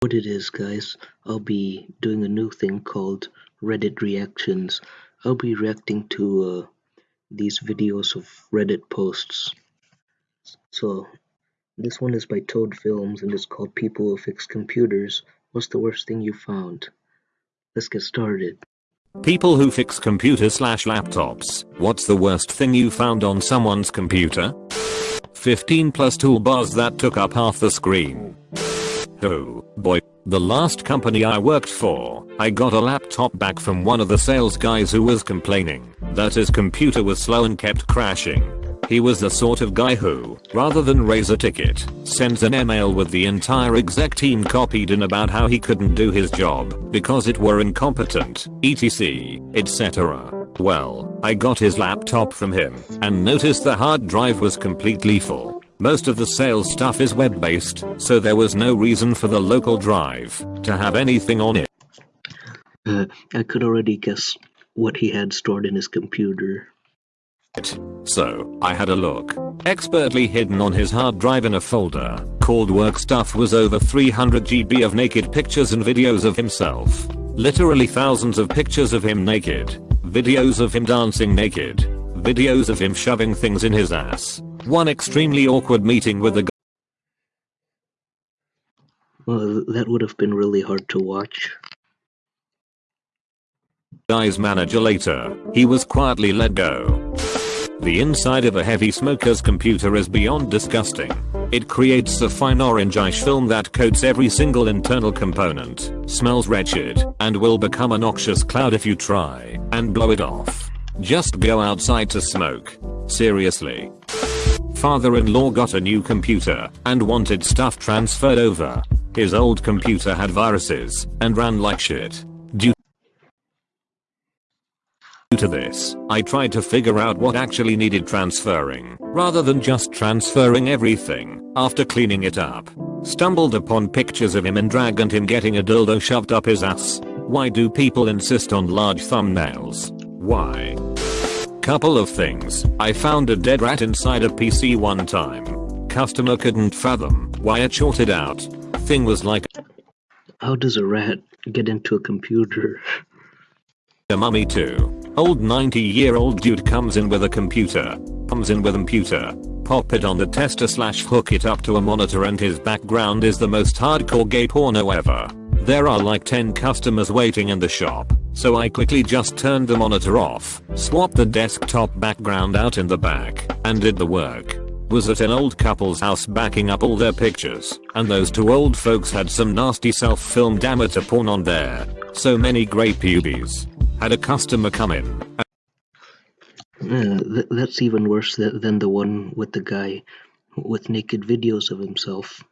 what it is guys, I'll be doing a new thing called Reddit reactions. I'll be reacting to uh, these videos of Reddit posts. So this one is by Toad Films and it's called People Who Fix Computers. What's the worst thing you found? Let's get started. People who fix computers slash laptops. What's the worst thing you found on someone's computer? 15 plus toolbars that took up half the screen. Oh, boy. The last company I worked for, I got a laptop back from one of the sales guys who was complaining that his computer was slow and kept crashing. He was the sort of guy who, rather than raise a ticket, sends an email with the entire exec team copied in about how he couldn't do his job because it were incompetent, etc, etc. Well, I got his laptop from him and noticed the hard drive was completely full. Most of the sales stuff is web based, so there was no reason for the local drive to have anything on it. Uh, I could already guess what he had stored in his computer. So, I had a look. Expertly hidden on his hard drive in a folder called work stuff was over 300 GB of naked pictures and videos of himself. Literally thousands of pictures of him naked, videos of him dancing naked, videos of him shoving things in his ass, one extremely awkward meeting with the Well, that would have been really hard to watch. guy's manager later. He was quietly let go. The inside of a heavy smoker's computer is beyond disgusting. It creates a fine orangish film that coats every single internal component, smells wretched, and will become a noxious cloud if you try and blow it off. Just go outside to smoke. Seriously. Father-in-law got a new computer and wanted stuff transferred over. His old computer had viruses and ran like shit. Due to this, I tried to figure out what actually needed transferring, rather than just transferring everything, after cleaning it up. Stumbled upon pictures of him and dragged him getting a dildo shoved up his ass. Why do people insist on large thumbnails? Why? Couple of things. I found a dead rat inside a PC one time. Customer couldn't fathom why it shorted out. Thing was like How does a rat get into a computer? a mummy too. Old 90 year old dude comes in with a computer. Comes in with a computer. Pop it on the tester slash hook it up to a monitor and his background is the most hardcore gay porno ever. There are like 10 customers waiting in the shop. So I quickly just turned the monitor off, swapped the desktop background out in the back, and did the work. Was at an old couple's house backing up all their pictures, and those two old folks had some nasty self-filmed amateur porn on there. So many grey pubes. Had a customer come in. Uh, th that's even worse th than the one with the guy with naked videos of himself.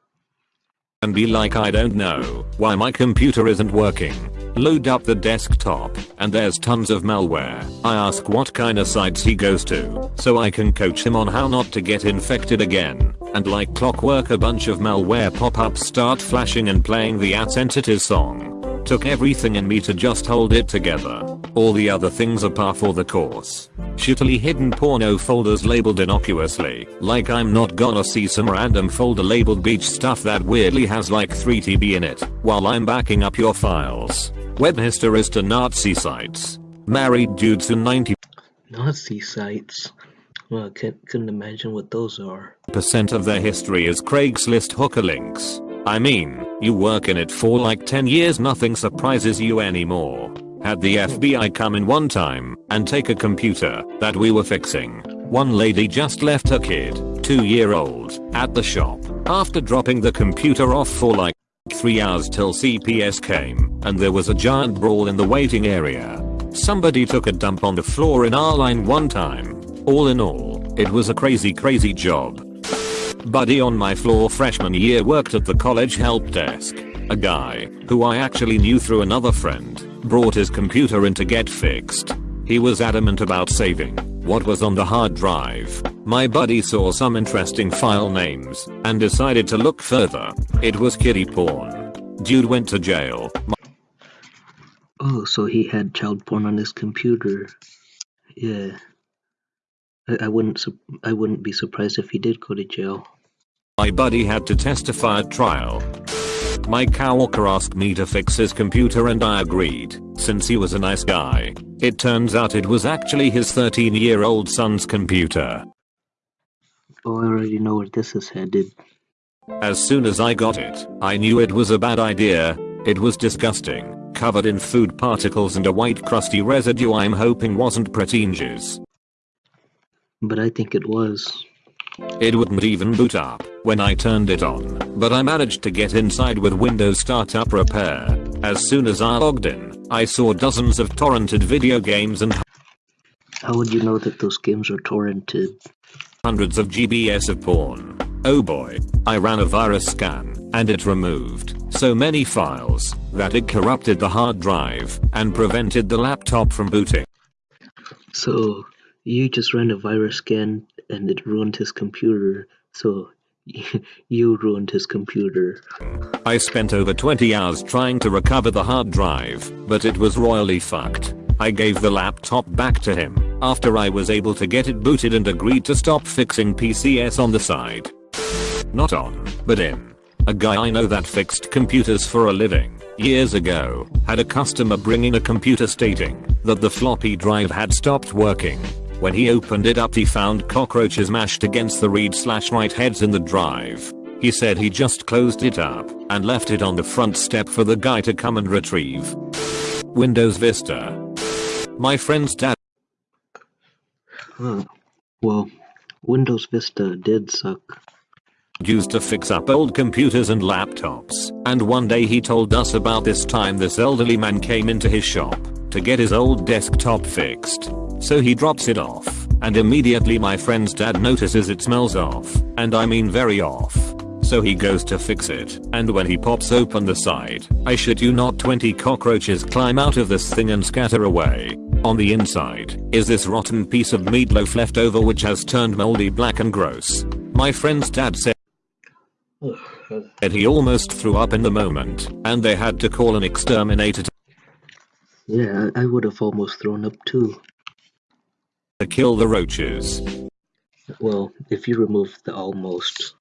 And be like I don't know why my computer isn't working. Load up the desktop and there's tons of malware. I ask what kind of sites he goes to so I can coach him on how not to get infected again. And like clockwork a bunch of malware pop-ups start flashing and playing the at entities song. Took everything in me to just hold it together. All the other things are par for the course. Shittily hidden porno folders labeled innocuously, like I'm not gonna see some random folder labeled beach stuff that weirdly has like 3 TB in it, while I'm backing up your files. Web histories to Nazi sites. Married dudes in 90 Nazi sites. Well, I can't, couldn't imagine what those are. percent of their history is Craigslist hooker links. I mean, you work in it for like 10 years nothing surprises you anymore. Had the FBI come in one time and take a computer that we were fixing. One lady just left her kid, 2 year old, at the shop after dropping the computer off for like 3 hours till CPS came and there was a giant brawl in the waiting area. Somebody took a dump on the floor in our line one time. All in all, it was a crazy crazy job. Buddy on my floor freshman year worked at the college help desk. A guy, who I actually knew through another friend, brought his computer in to get fixed. He was adamant about saving what was on the hard drive. My buddy saw some interesting file names and decided to look further. It was kiddie porn. Dude went to jail. Oh, so he had child porn on his computer. Yeah. I, I wouldn't I wouldn't be surprised if he did go to jail. My buddy had to testify at trial. My coworker asked me to fix his computer and I agreed, since he was a nice guy. It turns out it was actually his 13 year old son's computer. Oh, I already know where this is headed. As soon as I got it, I knew it was a bad idea. It was disgusting, covered in food particles and a white crusty residue I'm hoping wasn't pretentious. But I think it was. It wouldn't even boot up when I turned it on, but I managed to get inside with Windows Startup Repair. As soon as I logged in, I saw dozens of torrented video games and How would you know that those games are torrented? hundreds of GBs of porn. Oh boy, I ran a virus scan, and it removed so many files that it corrupted the hard drive and prevented the laptop from booting. So, you just ran a virus scan and it ruined his computer. So, you ruined his computer. I spent over 20 hours trying to recover the hard drive, but it was royally fucked. I gave the laptop back to him after I was able to get it booted and agreed to stop fixing PCS on the side. Not on, but in. A guy I know that fixed computers for a living, years ago, had a customer bring in a computer stating that the floppy drive had stopped working. When he opened it up he found cockroaches mashed against the read slash write heads in the drive. He said he just closed it up and left it on the front step for the guy to come and retrieve. Windows Vista. My friend's dad Huh. Well, Windows Vista did suck. used to fix up old computers and laptops, and one day he told us about this time this elderly man came into his shop to get his old desktop fixed. So he drops it off, and immediately my friend's dad notices it smells off, and I mean very off. So he goes to fix it, and when he pops open the side, I shit you not 20 cockroaches climb out of this thing and scatter away. On the inside, is this rotten piece of meatloaf left over which has turned moldy black and gross. My friend's dad said he almost threw up in the moment, and they had to call an exterminator Yeah, I would have almost thrown up too. To kill the roaches. Well, if you remove the almost.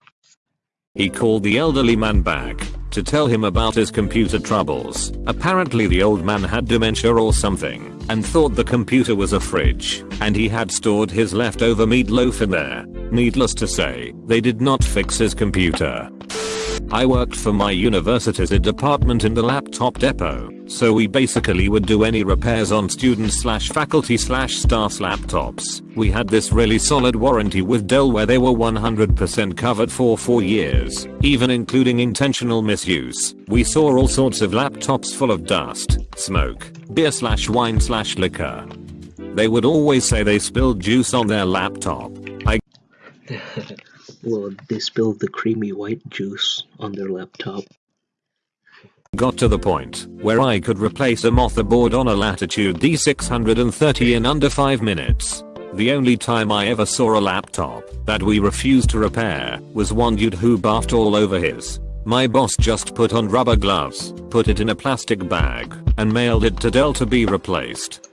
He called the elderly man back to tell him about his computer troubles. Apparently the old man had dementia or something and thought the computer was a fridge and he had stored his leftover meatloaf in there. Needless to say, they did not fix his computer. I worked for my university's department in the laptop depot, so we basically would do any repairs on students slash faculty slash staff's laptops. We had this really solid warranty with Dell where they were 100% covered for 4 years, even including intentional misuse. We saw all sorts of laptops full of dust, smoke, beer slash wine slash liquor. They would always say they spilled juice on their laptop. I Well, they spilled the creamy white juice on their laptop. got to the point where I could replace a motherboard on a Latitude D630 in under 5 minutes. The only time I ever saw a laptop that we refused to repair was one dude who barfed all over his. My boss just put on rubber gloves, put it in a plastic bag, and mailed it to Dell to be replaced.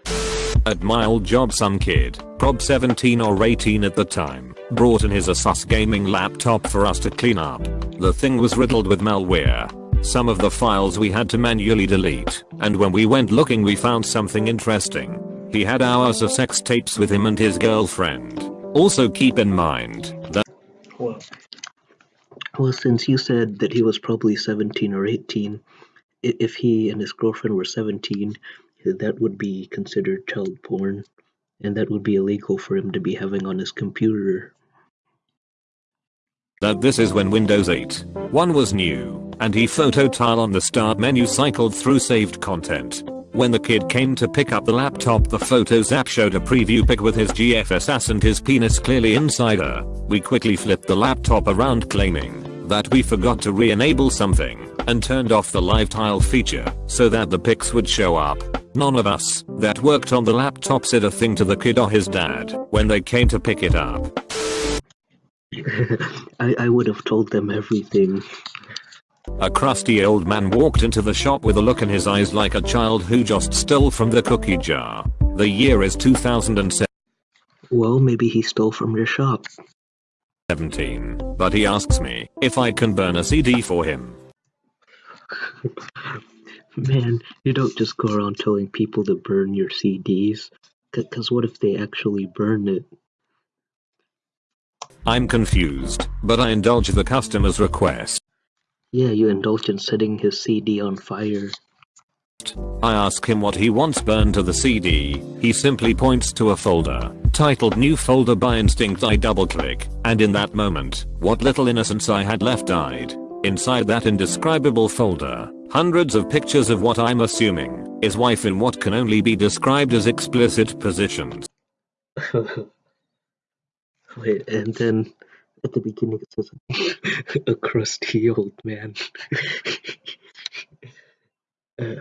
At my old job some kid, prob 17 or 18 at the time, brought in his Asus gaming laptop for us to clean up. The thing was riddled with malware. Some of the files we had to manually delete, and when we went looking we found something interesting. He had hours of sex tapes with him and his girlfriend. Also keep in mind that Well, well, since you said that he was probably 17 or 18, if he and his girlfriend were 17, that would be considered child porn, and that would be illegal for him to be having on his computer. That this is when Windows 8 1 was new, and he photo tile on the start menu cycled through saved content. When the kid came to pick up the laptop the Photos app showed a preview pic with his GFSS and his penis clearly inside her. We quickly flipped the laptop around claiming that we forgot to re-enable something and turned off the live tile feature so that the pics would show up. None of us that worked on the laptop said a thing to the kid or his dad when they came to pick it up. I, I would have told them everything. A crusty old man walked into the shop with a look in his eyes like a child who just stole from the cookie jar. The year is 2007. Well, maybe he stole from your shop. 17. but he asks me if I can burn a CD for him. Man, you don't just go around telling people to burn your CDs. Cause what if they actually burn it? I'm confused, but I indulge the customer's request. Yeah, you indulge in setting his CD on fire. I ask him what he wants burned to the CD, he simply points to a folder, titled new folder by instinct I double click, and in that moment, what little innocence I had left died. Inside that indescribable folder, hundreds of pictures of what I'm assuming, is wife in what can only be described as explicit positions. Wait, and then at the beginning it says a crusty old man. uh,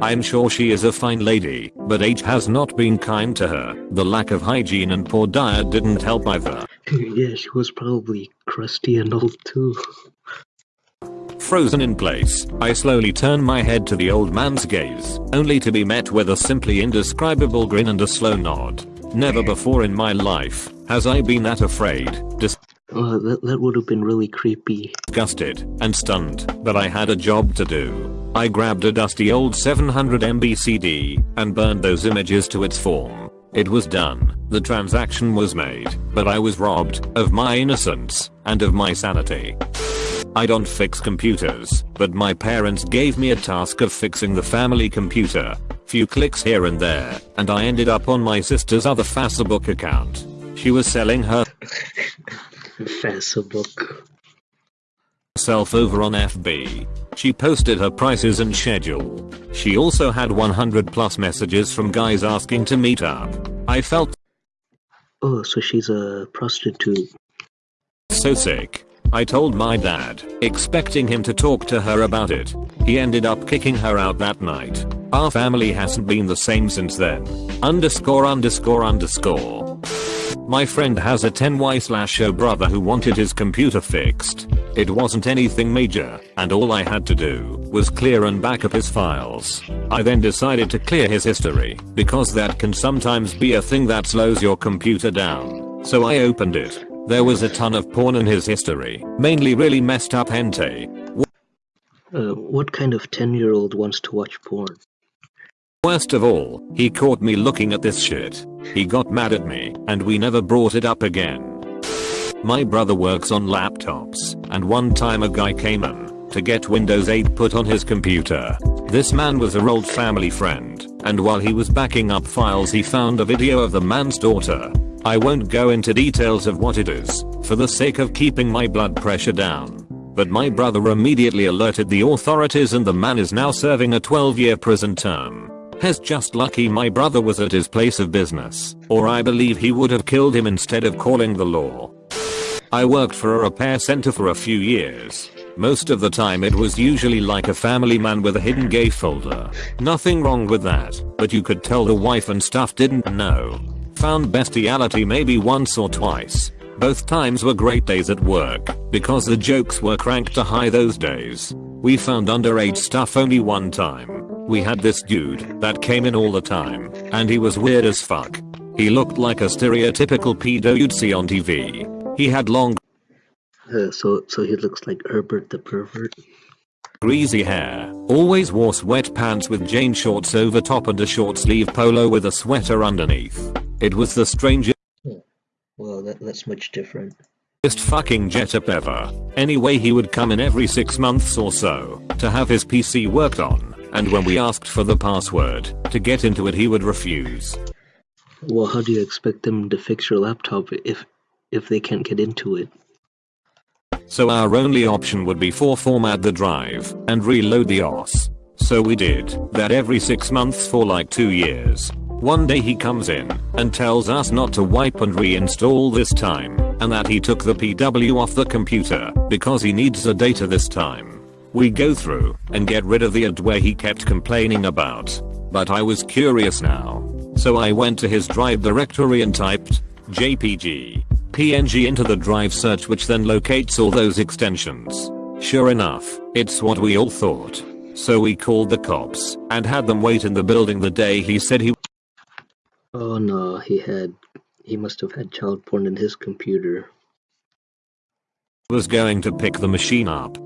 I'm sure she is a fine lady, but age has not been kind to her. The lack of hygiene and poor diet didn't help either. yeah, she was probably crusty and old too. Frozen in place, I slowly turn my head to the old man's gaze, only to be met with a simply indescribable grin and a slow nod. Never before in my life has I been that afraid, uh, that, that would have been really creepy. Disgusted and stunned, but I had a job to do. I grabbed a dusty old 700 MB CD and burned those images to its form. It was done, the transaction was made, but I was robbed of my innocence and of my sanity. I don't fix computers, but my parents gave me a task of fixing the family computer. Few clicks here and there, and I ended up on my sister's other Facebook account. She was selling her Facebook self over on FB. She posted her prices and schedule. She also had 100 plus messages from guys asking to meet up. I felt Oh, so she's a prostitute. so sick. I told my dad, expecting him to talk to her about it. He ended up kicking her out that night. Our family hasn't been the same since then. Underscore underscore underscore. My friend has a 10y slash O brother who wanted his computer fixed. It wasn't anything major, and all I had to do was clear and back up his files. I then decided to clear his history, because that can sometimes be a thing that slows your computer down. So I opened it. There was a ton of porn in his history, mainly really messed up hentai. Uh, what kind of 10 year old wants to watch porn? Worst of all, he caught me looking at this shit. He got mad at me, and we never brought it up again. My brother works on laptops, and one time a guy came in to get Windows 8 put on his computer. This man was a old family friend, and while he was backing up files he found a video of the man's daughter. I won't go into details of what it is, for the sake of keeping my blood pressure down. But my brother immediately alerted the authorities and the man is now serving a 12 year prison term. Has just lucky my brother was at his place of business, or I believe he would have killed him instead of calling the law. I worked for a repair center for a few years. Most of the time it was usually like a family man with a hidden gay folder. Nothing wrong with that, but you could tell the wife and stuff didn't know. Found bestiality maybe once or twice. Both times were great days at work, because the jokes were cranked to high those days. We found underage stuff only one time. We had this dude that came in all the time, and he was weird as fuck. He looked like a stereotypical pedo you'd see on TV. He had long Uh, so, so he looks like Herbert the pervert. greasy hair, always wore sweat pants with jean shorts over top and a short sleeve polo with a sweater underneath. It was the strangest Well, that, that's much different. fucking jet-up ever. Anyway he would come in every 6 months or so to have his PC worked on, and when we asked for the password to get into it he would refuse. Well, how do you expect them to fix your laptop if if they can't get into it? So our only option would be for format the drive and reload the OS. So we did that every 6 months for like 2 years. One day he comes in and tells us not to wipe and reinstall this time and that he took the PW off the computer because he needs the data this time. We go through and get rid of the adware he kept complaining about. But I was curious now. So I went to his drive directory and typed JPG PNG into the drive search which then locates all those extensions. Sure enough, it's what we all thought. So we called the cops and had them wait in the building the day he said he Oh no, he had he must have had child porn in his computer. was going to pick the machine up.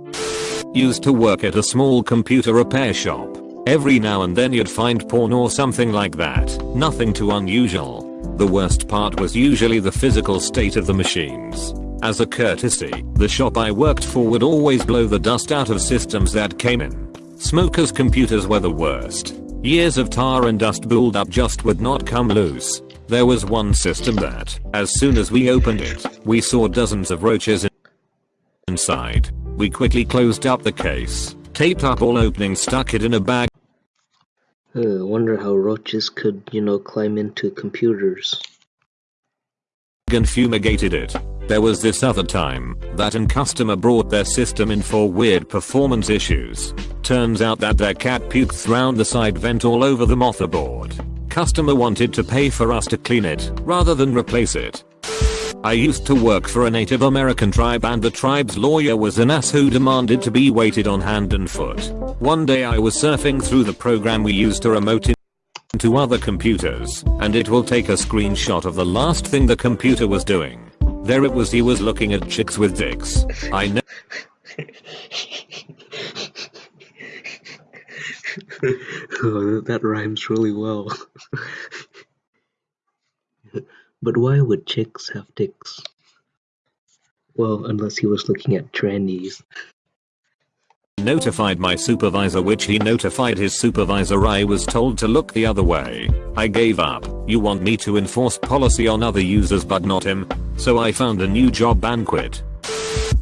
Used to work at a small computer repair shop. Every now and then you'd find porn or something like that. Nothing too unusual. The worst part was usually the physical state of the machines. As a courtesy, the shop I worked for would always blow the dust out of systems that came in. Smokers' computers were the worst. Years of tar and dust buildup just would not come loose. There was one system that, as soon as we opened it, we saw dozens of roaches inside. We quickly closed up the case, taped up all openings stuck it in a bag Uh, wonder how roaches could, you know, climb into computers. and fumigated it. There was this other time that an customer brought their system in for weird performance issues. Turns out that their cat puked round the side vent all over the motherboard. Customer wanted to pay for us to clean it rather than replace it. I used to work for a Native American tribe and the tribe's lawyer was an ass who demanded to be waited on hand and foot. One day I was surfing through the program we used to remote into other computers, and it will take a screenshot of the last thing the computer was doing. There it was he was looking at chicks with dicks. I know oh, that rhymes really well. but why would chicks have dicks? Well, unless he was looking at trannies. notified my supervisor which he notified his supervisor I was told to look the other way. I gave up. You want me to enforce policy on other users but not him? So I found a new job and quit.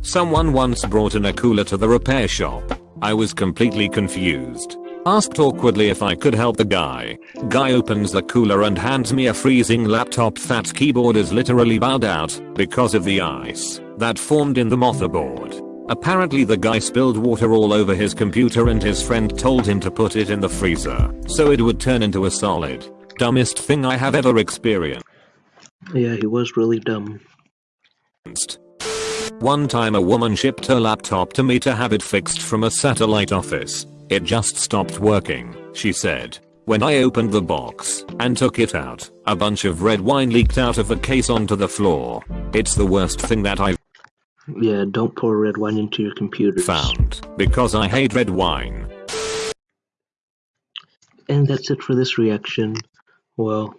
Someone once brought in a cooler to the repair shop. I was completely confused. Asked awkwardly if I could help the guy. Guy opens the cooler and hands me a freezing laptop that keyboard is literally bowed out because of the ice that formed in the motherboard. Apparently the guy spilled water all over his computer and his friend told him to put it in the freezer so it would turn into a solid. Dumbest thing I have ever experienced. Yeah, he was really dumb. One time a woman shipped her laptop to me to have it fixed from a satellite office. It just stopped working, she said. When I opened the box and took it out, a bunch of red wine leaked out of the case onto the floor. It's the worst thing that I've Yeah, don't pour red wine into your computer. found because I hate red wine. And that's it for this reaction. Well,